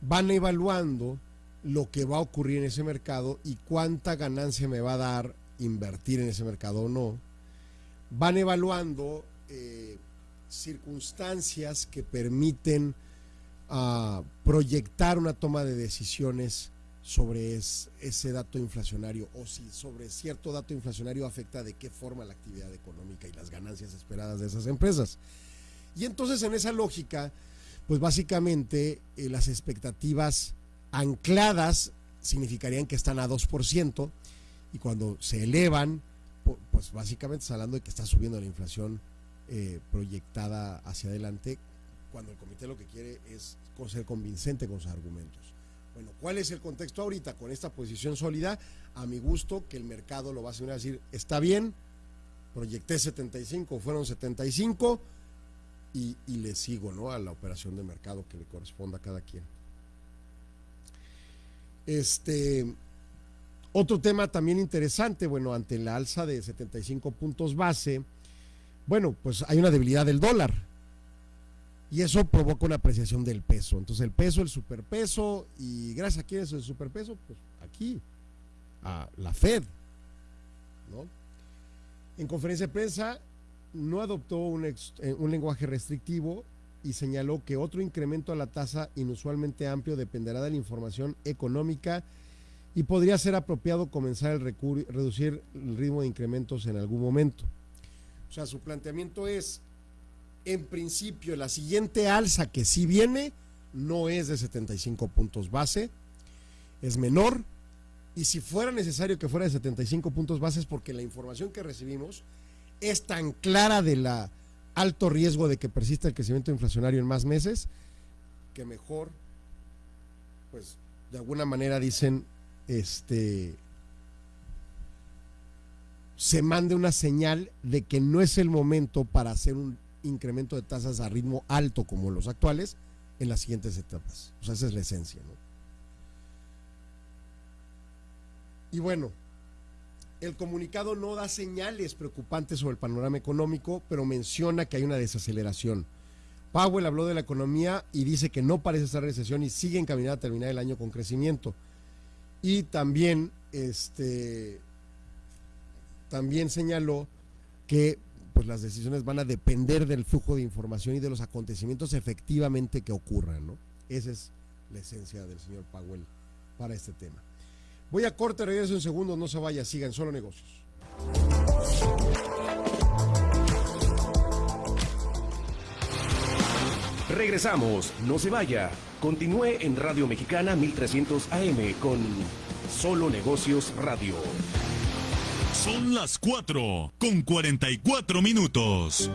van evaluando lo que va a ocurrir en ese mercado y cuánta ganancia me va a dar invertir en ese mercado o no. Van evaluando eh, circunstancias que permiten uh, proyectar una toma de decisiones sobre es, ese dato inflacionario o si sobre cierto dato inflacionario afecta de qué forma la actividad económica y las ganancias esperadas de esas empresas. Y entonces en esa lógica, pues básicamente eh, las expectativas ancladas significarían que están a 2% y cuando se elevan, pues básicamente está hablando de que está subiendo la inflación eh, proyectada hacia adelante, cuando el comité lo que quiere es ser convincente con sus argumentos. Bueno, ¿cuál es el contexto ahorita con esta posición sólida? A mi gusto, que el mercado lo va a decir, está bien, proyecté 75, fueron 75 y, y le sigo ¿no? a la operación de mercado que le corresponda a cada quien. Este, otro tema también interesante, bueno, ante la alza de 75 puntos base, bueno, pues hay una debilidad del dólar. Y eso provoca una apreciación del peso. Entonces el peso, el superpeso, y gracias a quién es el superpeso, pues aquí, a la Fed. En conferencia de prensa no adoptó un, ex, un lenguaje restrictivo y señaló que otro incremento a la tasa inusualmente amplio dependerá de la información económica y podría ser apropiado comenzar a reducir el ritmo de incrementos en algún momento. O sea, su planteamiento es, en principio, la siguiente alza que sí viene no es de 75 puntos base, es menor, y si fuera necesario que fuera de 75 puntos base es porque la información que recibimos es tan clara de la alto riesgo de que persista el crecimiento inflacionario en más meses, que mejor, pues de alguna manera dicen, este, se mande una señal de que no es el momento para hacer un incremento de tasas a ritmo alto como los actuales en las siguientes etapas. O sea, esa es la esencia, ¿no? Y bueno, el comunicado no da señales preocupantes sobre el panorama económico, pero menciona que hay una desaceleración. Powell habló de la economía y dice que no parece estar recesión y sigue encaminada a terminar el año con crecimiento. Y también, este, también señaló que pues, las decisiones van a depender del flujo de información y de los acontecimientos efectivamente que ocurran. ¿no? Esa es la esencia del señor Powell para este tema. Voy a corte, regreso en segundos, no se vaya, sigan solo negocios. Regresamos, no se vaya. Continúe en Radio Mexicana 1300 AM con Solo Negocios Radio. Son las 4 con 44 minutos.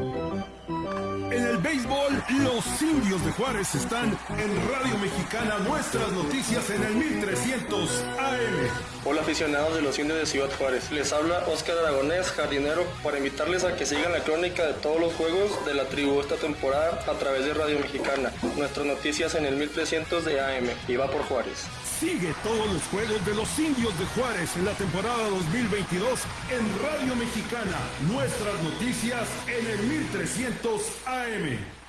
En el béisbol, los indios de Juárez están en Radio Mexicana, nuestras noticias en el 1300 AM. Hola aficionados de los indios de Ciudad Juárez, les habla Oscar Aragonés, jardinero, para invitarles a que sigan la crónica de todos los juegos de la tribu esta temporada a través de Radio Mexicana, nuestras noticias en el 1300 de AM, y va por Juárez. Sigue todos los juegos de los indios de Juárez en la temporada 2022 en Radio Mexicana, nuestras noticias en el 1300 AM.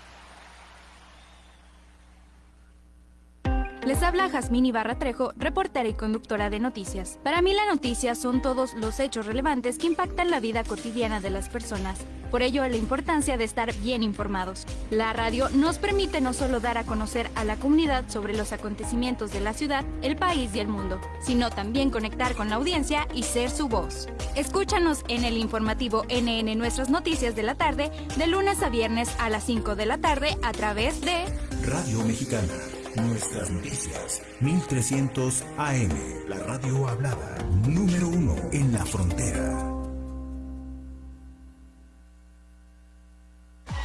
Les habla Jazmín Ibarra Trejo, reportera y conductora de noticias. Para mí la noticia son todos los hechos relevantes que impactan la vida cotidiana de las personas. Por ello, la importancia de estar bien informados. La radio nos permite no solo dar a conocer a la comunidad sobre los acontecimientos de la ciudad, el país y el mundo, sino también conectar con la audiencia y ser su voz. Escúchanos en el informativo NN Nuestras Noticias de la tarde, de lunes a viernes a las 5 de la tarde a través de Radio Mexicana. Nuestras noticias. 1300 AM. La radio hablada. Número uno en la frontera.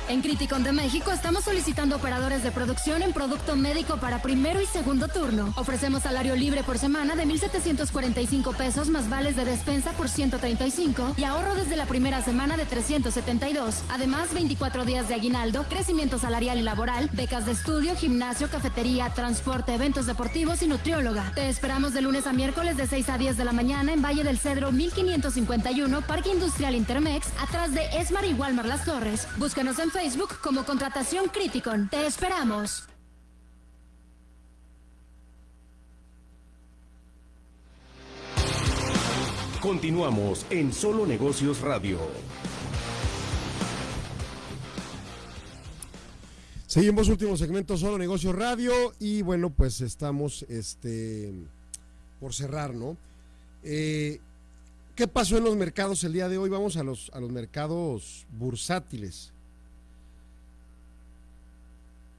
En Criticon de México estamos solicitando operadores de producción en producto médico para primero y segundo turno. Ofrecemos salario libre por semana de 1.745 pesos más vales de despensa por 135 y ahorro desde la primera semana de 372. Además, 24 días de aguinaldo, crecimiento salarial y laboral, becas de estudio, gimnasio, cafetería, transporte, eventos deportivos y nutrióloga. Te esperamos de lunes a miércoles de 6 a 10 de la mañana en Valle del Cedro 1551, Parque Industrial Intermex, atrás de Esmar y Walmar Las Torres. Búscanos en Facebook como Contratación Criticon. Te esperamos. Continuamos en Solo Negocios Radio. Seguimos último segmento Solo Negocios Radio y bueno, pues estamos este por cerrar, ¿no? Eh, ¿Qué pasó en los mercados el día de hoy? Vamos a los, a los mercados bursátiles.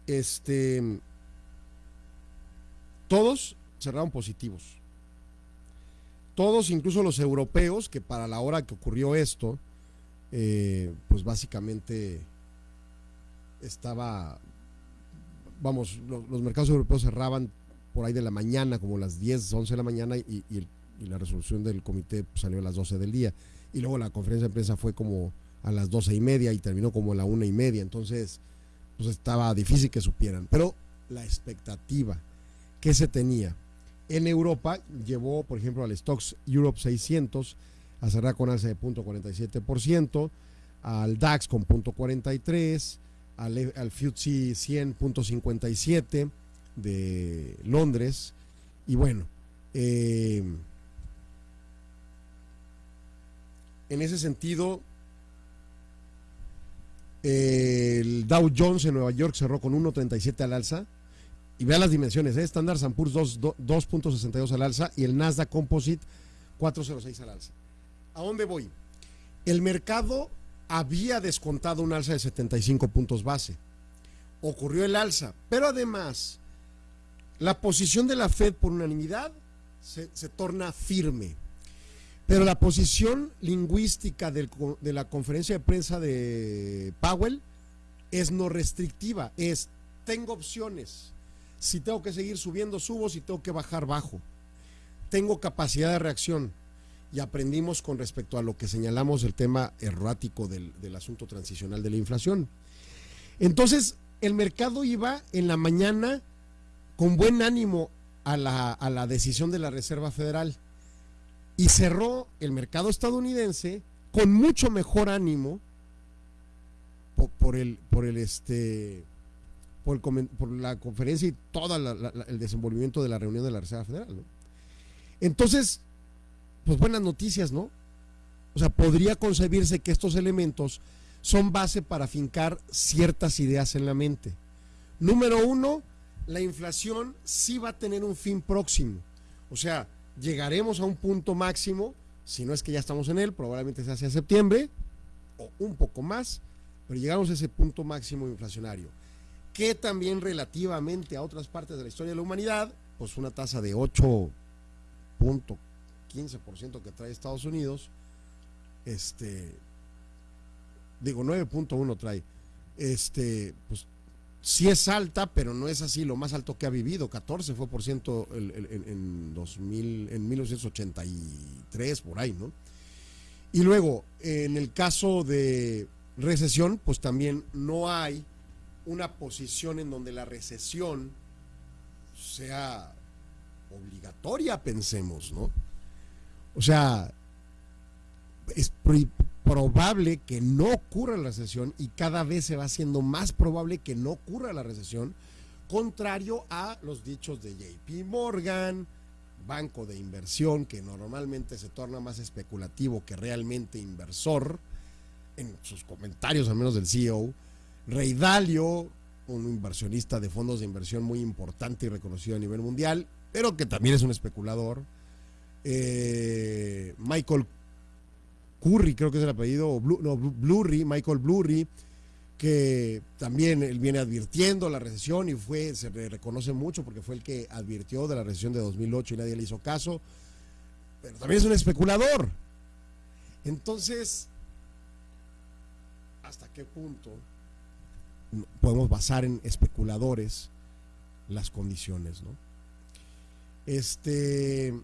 Este, todos cerraron positivos. Todos, incluso los europeos, que para la hora que ocurrió esto, eh, pues básicamente estaba, vamos, los mercados europeos cerraban por ahí de la mañana, como las 10, 11 de la mañana, y, la resolución del comité salió a las 12 del día. Y luego la conferencia de prensa fue como a las 12 y media y terminó como a la una y media. Entonces, pues estaba difícil que supieran. Pero la expectativa que se tenía en Europa llevó, por ejemplo, al Stocks Europe 600 a cerrar con alza de 0.47%, al DAX con 0.43%, al, al FTSE 100.57 de Londres. Y bueno, eh, en ese sentido, el Dow Jones en Nueva York cerró con 1.37 al alza. Y vean las dimensiones, ¿eh? Standard Poor's 2.62 al alza y el Nasdaq Composite 4.06 al alza. ¿A dónde voy? El mercado había descontado un alza de 75 puntos base. Ocurrió el alza, pero además la posición de la Fed por unanimidad se torna firme. Pero la posición lingüística de la conferencia de prensa de Powell es no restrictiva, es tengo opciones. Si tengo que seguir subiendo, subo, si tengo que bajar, bajo. Tengo capacidad de reacción. Y aprendimos con respecto a lo que señalamos el tema errático del, asunto transicional de la inflación. Entonces, el mercado iba en la mañana con buen ánimo a la, a la decisión de la Reserva Federal y cerró el mercado estadounidense con mucho mejor ánimo por, el por el este por, la conferencia y todo el desenvolvimiento de la reunión de la Reserva Federal entonces pues buenas noticias no o sea podría concebirse que estos elementos son base para fincar ciertas ideas en la mente. Número uno la inflación sí va a tener un fin próximo. O sea llegaremos a un punto máximo, si no es que ya estamos en él, probablemente sea hacia septiembre o un poco más, pero llegamos a ese punto máximo inflacionario, que también relativamente a otras partes de la historia de la humanidad, pues una tasa de 8.15% que trae Estados Unidos, este, digo 9.1 trae, este, pues sí es alta, pero no es así lo más alto que ha vivido. 14 fue por ciento en, 2000, en 1983, por ahí, ¿no? Y luego, en el caso de recesión, pues también no hay una posición en donde la recesión sea obligatoria, pensemos, ¿no? O sea, es probable que no ocurra la recesión y cada vez se va haciendo más probable que no ocurra la recesión contrario a los dichos de JP Morgan, banco de inversión que normalmente se torna más especulativo que realmente inversor, en sus comentarios al menos del CEO, Rey Dalio, un inversionista de fondos de inversión muy importante y reconocido a nivel mundial, pero que también es un especulador, eh, Michael Curry, creo que es el apellido, o no, Blu- Blurry, Michael Blurry, que también él viene advirtiendo la recesión y fue, se le reconoce mucho porque fue el que advirtió de la recesión de 2008 y nadie le hizo caso, pero también es un especulador. Entonces, ¿hasta qué punto podemos basar en especuladores las condiciones, no? Este.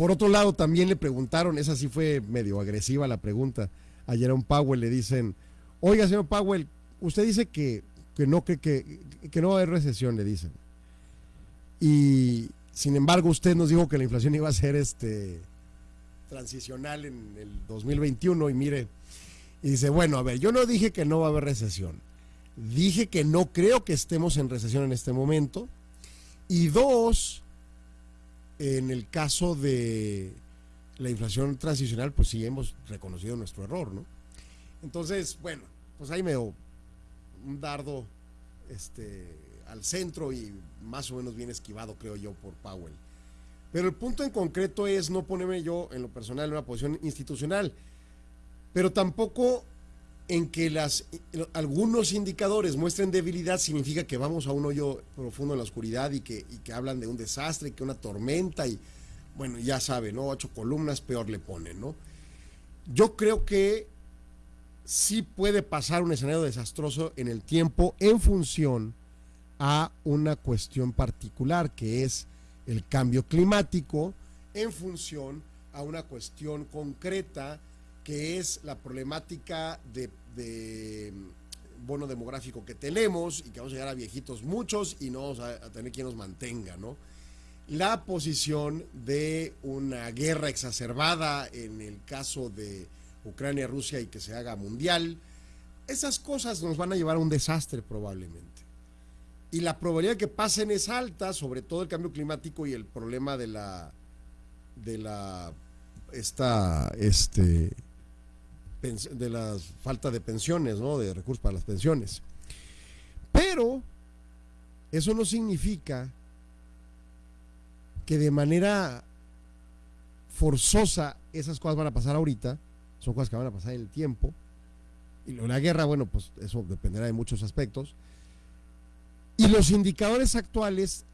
Por otro lado, también le preguntaron, esa sí fue medio agresiva la pregunta. A Jerome Powell le dicen, oiga, señor Powell, usted dice que, que no cree que, que no va a haber recesión, le dicen. Y sin embargo, usted nos dijo que la inflación iba a ser este transicional en el 2021 y mire, y dice, bueno, a ver, yo no dije que no va a haber recesión. Dije que no creo que estemos en recesión en este momento. Y dos, en el caso de la inflación transicional, pues sí hemos reconocido nuestro error, ¿no? Entonces, bueno, pues ahí me dio un dardo este, al centro y más o menos bien esquivado, creo yo, por Powell. Pero el punto en concreto es no ponerme yo en lo personal en una posición institucional, pero tampoco en que las, algunos indicadores muestren debilidad significa que vamos a un hoyo profundo en la oscuridad y que, y que hablan de un desastre, que una tormenta y bueno, ya sabe, ¿no? Ocho columnas, peor le ponen, ¿no? Yo creo que sí puede pasar un escenario desastroso en el tiempo en función a una cuestión particular que es el cambio climático, en función a una cuestión concreta que es la problemática de, de bono demográfico que tenemos y que vamos a llegar a viejitos muchos y no vamos a, tener quien nos mantenga, ¿no? La posición de una guerra exacerbada en el caso de Ucrania-Rusia y que se haga mundial, esas cosas nos van a llevar a un desastre probablemente. Y la probabilidad de que pasen es alta, sobre todo el cambio climático y el problema de la de la esta este de la falta de pensiones, ¿no? De recursos para las pensiones. Pero eso no significa que de manera forzosa esas cosas van a pasar ahorita, son cosas que van a pasar en el tiempo. Y la guerra, bueno, pues eso dependerá de muchos aspectos. Y los indicadores actuales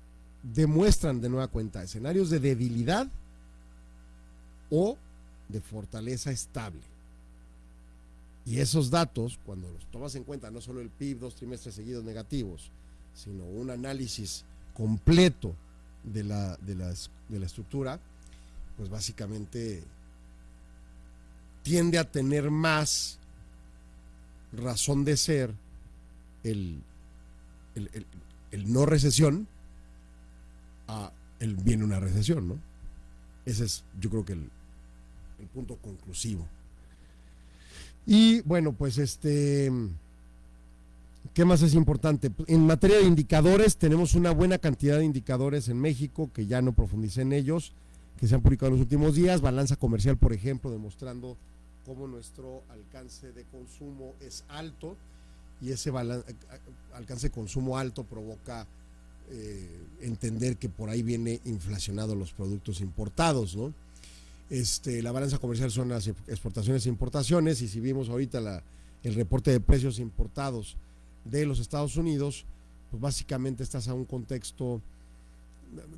demuestran de nueva cuenta escenarios de debilidad o de fortaleza estable. Y esos datos, cuando los tomas en cuenta, no solo el PIB dos trimestres seguidos negativos, sino un análisis completo de la, de las- de la estructura, pues básicamente tiende a tener más razón de ser el, el- el- no recesión a el viene una recesión, ¿no? Ese es, yo creo que el punto conclusivo. Y bueno, pues este, ¿qué más es importante? En materia de indicadores, tenemos una buena cantidad de indicadores en México, que ya no profundicé en ellos, que se han publicado en los últimos días. Balanza comercial, por ejemplo, demostrando cómo nuestro alcance de consumo es alto y ese alcance de consumo alto provoca eh, entender que por ahí viene inflacionado los productos importados, ¿no? Este, la balanza comercial son las exportaciones e importaciones y si vimos ahorita el reporte de precios importados de los Estados Unidos, pues básicamente estás a un contexto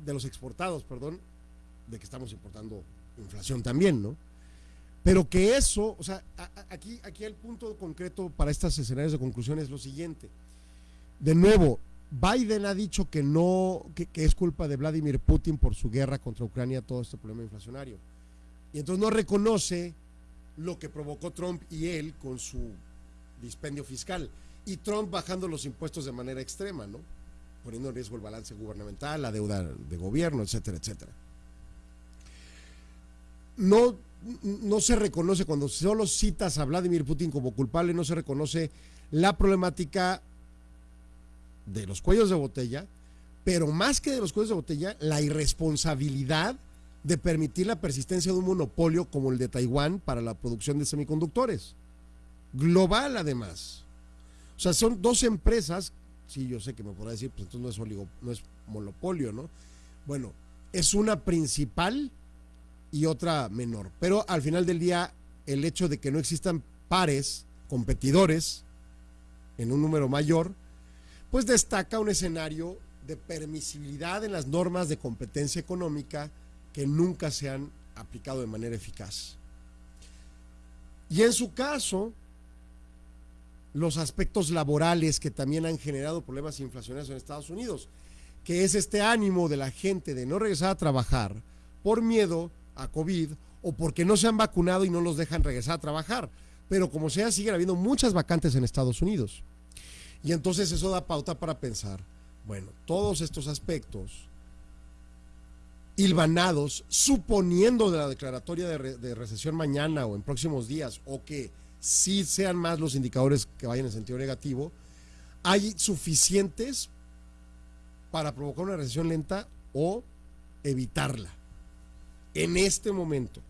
de los exportados, perdón, de que estamos importando inflación también, ¿no? Pero que eso, o sea, aquí, aquí el punto concreto para estos escenarios de conclusión es lo siguiente. De nuevo, Biden ha dicho que no, que es culpa de Vladimir Putin por su guerra contra Ucrania, todo este problema inflacionario. Y entonces no reconoce lo que provocó Trump y él con su dispendio fiscal. Y Trump bajando los impuestos de manera extrema, ¿no? Poniendo en riesgo el balance gubernamental, la deuda de gobierno, etcétera, etcétera. No, no se reconoce, cuando solo citas a Vladimir Putin como culpable, no se reconoce la problemática de los cuellos de botella, pero más que de los cuellos de botella, la irresponsabilidad de permitir la persistencia de un monopolio como el de Taiwán para la producción de semiconductores. Global además. O sea, son dos empresas, sí, yo sé que me podrá decir, pues entonces no es, oligo, no es monopolio, ¿no? Bueno, es una principal y otra menor. Pero al final del día, el hecho de que no existan pares, competidores, en un número mayor, pues destaca un escenario de permisibilidad en las normas de competencia económica que nunca se han aplicado de manera eficaz. Y en su caso, los aspectos laborales que también han generado problemas inflacionarios en Estados Unidos, que es este ánimo de la gente de no regresar a trabajar por miedo a COVID o porque no se han vacunado y no los dejan regresar a trabajar. Pero como sea, siguen habiendo muchas vacantes en Estados Unidos. Y entonces eso da pauta para pensar, bueno, todos estos aspectos hilvanados, suponiendo de la declaratoria de, recesión mañana o en próximos días, o que sí sean más los indicadores que vayan en sentido negativo, hay suficientes para provocar una recesión lenta o evitarla. En este momento.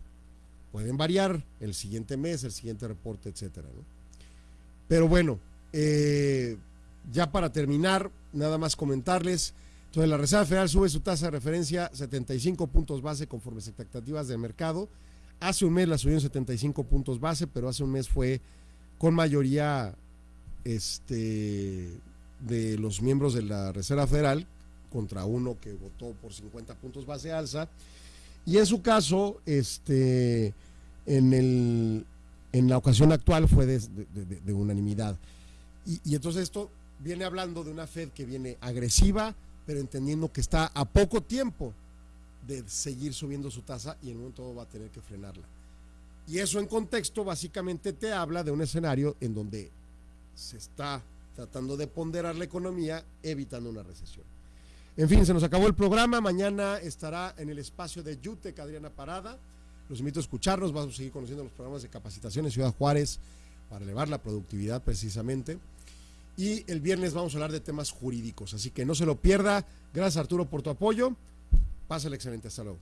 Pueden variar el siguiente mes, el siguiente reporte, etcétera. Pero bueno, eh, ya para terminar, nada más comentarles. Entonces, la Reserva Federal sube su tasa de referencia 75 puntos base conforme a expectativas del mercado. Hace un mes la subió en 75 puntos base, pero hace un mes fue con mayoría este, de los miembros de la Reserva Federal contra uno que votó por 50 puntos base alza. Y en su caso, este, en, el, en la ocasión actual fue de, unanimidad. Y, entonces esto viene hablando de una Fed que viene agresiva, pero entendiendo que está a poco tiempo de seguir subiendo su tasa y en un momento va a tener que frenarla. Y eso en contexto básicamente te habla de un escenario en donde se está tratando de ponderar la economía evitando una recesión. En fin, se nos acabó el programa. Mañana estará en el espacio de Yutec Adriana Parada. Los invito a escucharnos. Vamos a seguir conociendo los programas de capacitación en Ciudad Juárez para elevar la productividad precisamente. Y el viernes vamos a hablar de temas jurídicos. Así que no se lo pierda. Gracias Arturo por tu apoyo. Pásale excelente. Hasta luego.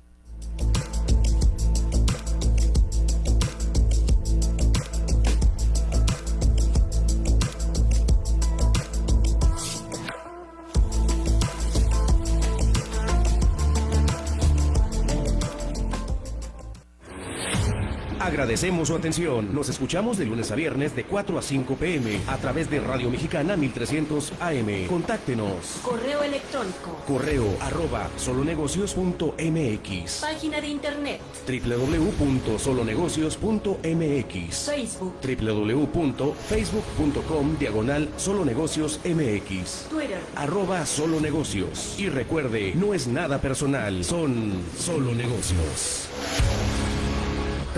Agradecemos su atención. Nos escuchamos de lunes a viernes de 4 a 5 pm a través de Radio Mexicana 1300 AM. Contáctenos. Correo electrónico. Correo arroba solonegocios.mx. Página de internet. www.solonegocios.mx. Facebook. www.facebook.com diagonal solonegocios mx. Twitter. Arroba solonegocios. Y recuerde, no es nada personal, son solo negocios.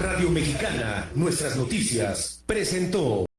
Radio Mexicana, nuestras noticias, presentó.